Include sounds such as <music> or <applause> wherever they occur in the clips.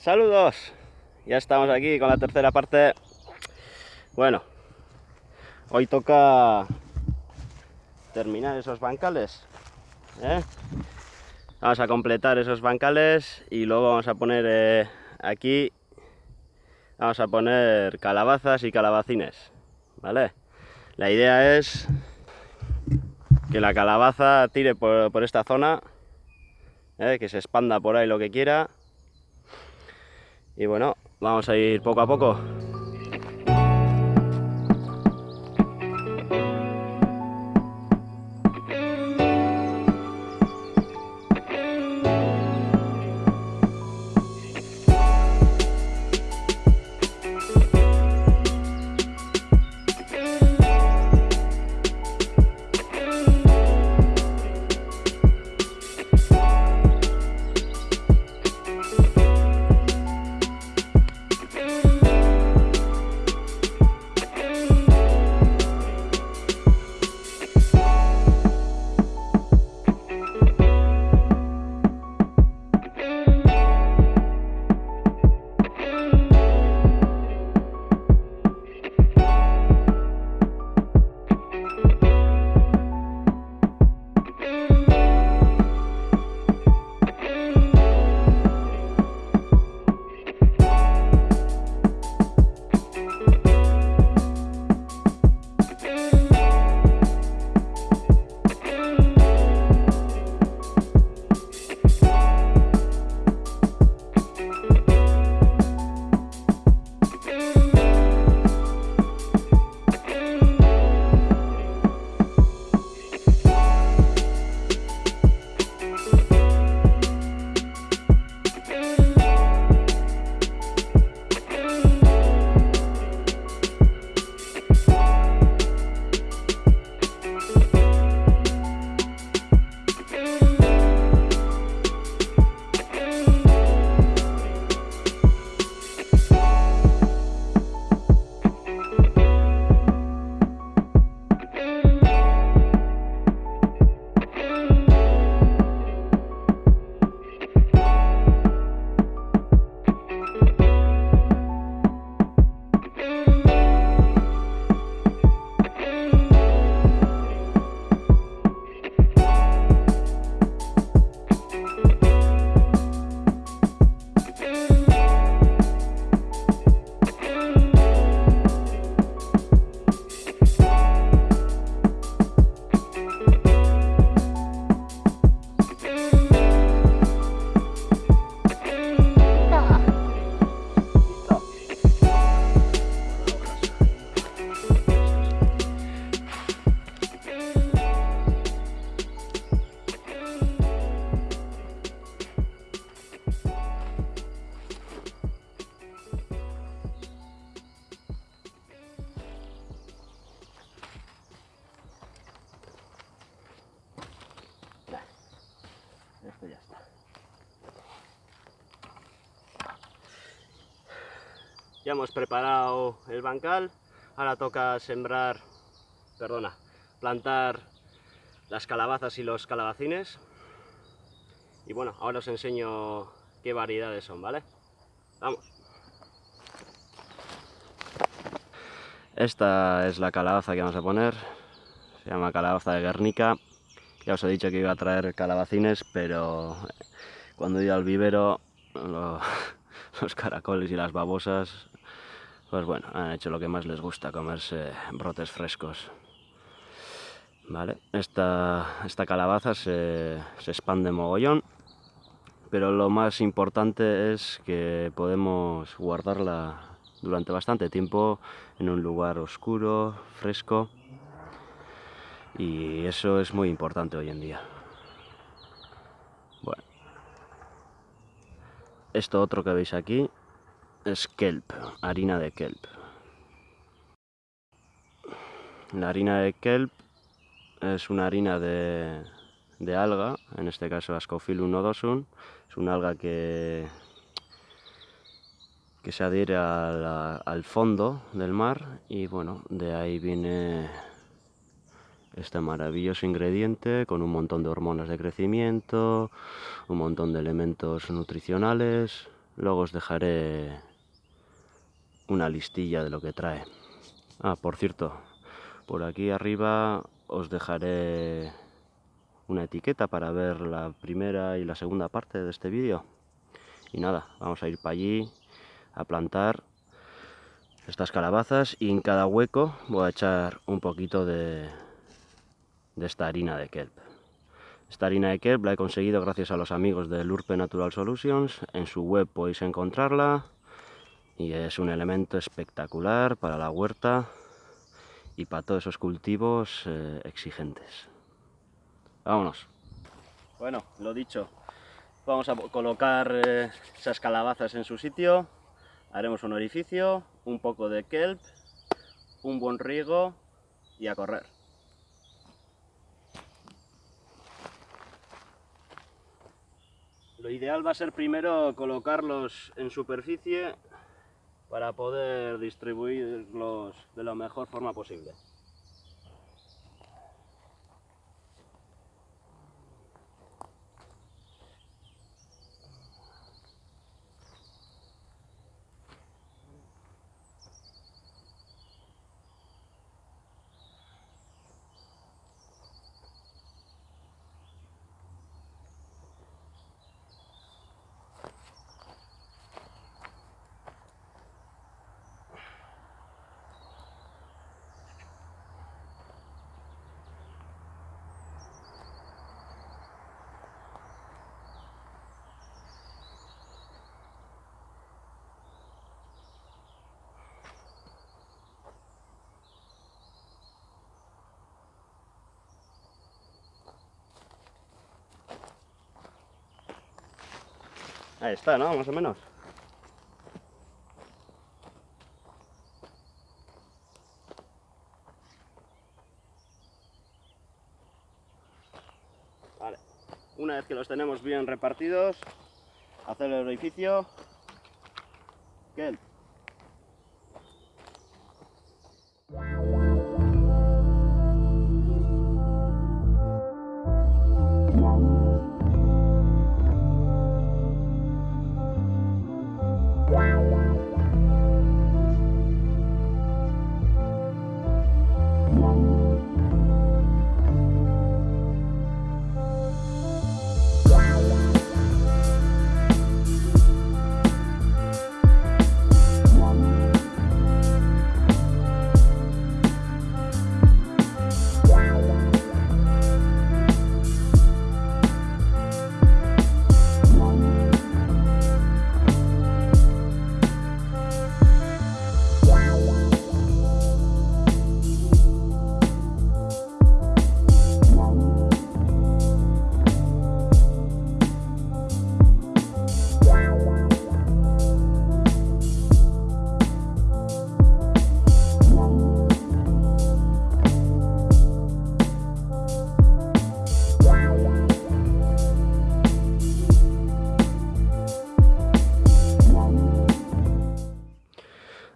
Saludos, ya estamos aquí con la tercera parte. Bueno, hoy toca terminar esos bancales. ¿eh? Vamos a completar esos bancales y luego vamos a poner eh, aquí, vamos a poner calabazas y calabacines, ¿vale? La idea es que la calabaza tire por, esta zona, ¿eh? que se expanda por ahí lo que quiera y bueno, vamos a ir poco a poco. Ya hemos preparado el bancal, ahora toca sembrar, perdona, plantar las calabazas y los calabacines. Y bueno, ahora os enseño qué variedades son, ¿vale? Vamos. Esta es la calabaza que vamos a poner, se llama calabaza de Guernica. Ya os he dicho que iba a traer calabacines, pero cuando he ido al vivero <laughs> los caracoles y las babosas pues bueno, han hecho lo que más les gusta, comerse brotes frescos. Vale, esta, esta calabaza se, se expande mogollón, pero lo más importante es que podemos guardarla durante bastante tiempo en un lugar oscuro, fresco, y eso es muy importante hoy en día. Bueno, esto otro que veis aquí es kelp, harina de kelp. La harina de kelp es una harina de, alga, en este caso Ascophyllum nodosum, es una alga que, que se adhiere al fondo del mar y bueno, de ahí viene este maravilloso ingrediente con un montón de hormonas de crecimiento, un montón de elementos nutricionales, luego os dejaré una listilla de lo que trae. Ah, por cierto, por aquí arriba os dejaré una etiqueta para ver la primera y la segunda parte de este vídeo. Y nada, vamos a ir para allí a plantar estas calabazas y en cada hueco voy a echar un poquito de, de esta harina de kelp. Esta harina de kelp la he conseguido gracias a los amigos de Lurpe Natural Solutions. En su web podéis encontrarla y es un elemento espectacular para la huerta y para todos esos cultivos eh, exigentes. Vámonos. Bueno, lo dicho, vamos a colocar eh, esas calabazas en su sitio, haremos un orificio, un poco de kelp, un buen riego y a correr. Lo ideal va a ser primero colocarlos en superficie para poder distribuirlos de la mejor forma posible. Ahí está, ¿no? Más o menos. Vale. Una vez que los tenemos bien repartidos, hacer el orificio. ¿Qué?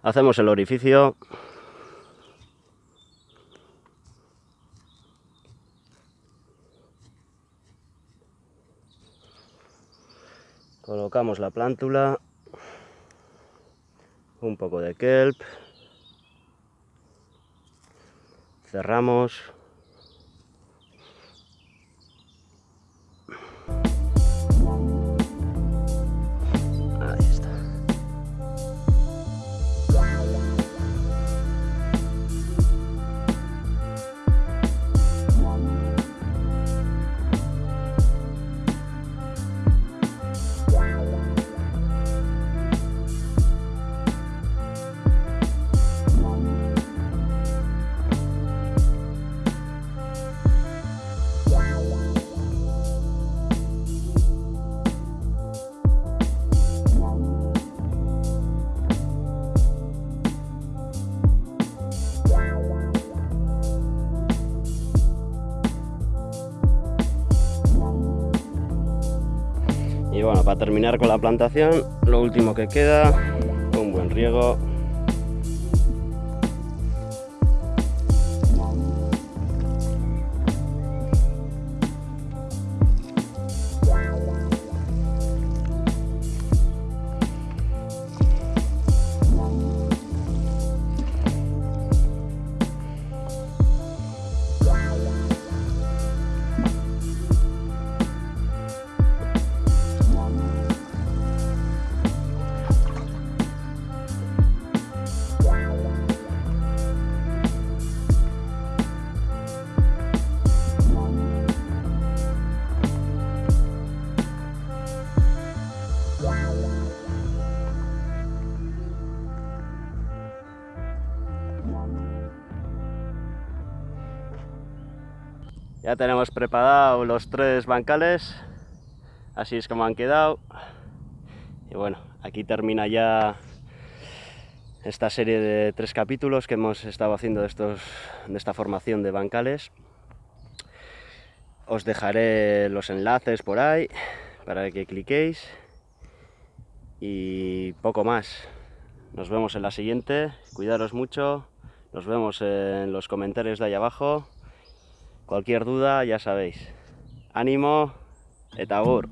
Hacemos el orificio. Colocamos la plántula, un poco de kelp, cerramos terminar con la plantación, lo último que queda, un buen riego Ya tenemos preparado los tres bancales, así es como han quedado. Y bueno, aquí termina ya esta serie de tres capítulos que hemos estado haciendo de, estos, de esta formación de bancales. Os dejaré los enlaces por ahí para que cliquéis y poco más. Nos vemos en la siguiente, cuidaros mucho, nos vemos en los comentarios de ahí abajo Cualquier duda, ya sabéis. Ánimo, etabur.